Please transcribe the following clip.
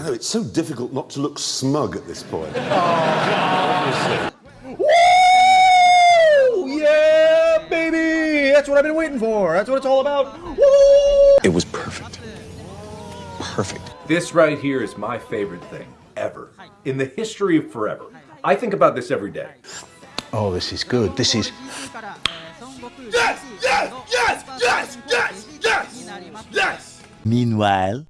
I know, it's so difficult not to look smug at this point. oh, Woo! Yeah, baby! That's what I've been waiting for. That's what it's all about. Woo! It was perfect. Perfect. This right here is my favorite thing ever in the history of forever. I think about this every day. Oh, this is good. This is. Yes! Yes! Yes! Yes! Yes! Yes! Yes! Meanwhile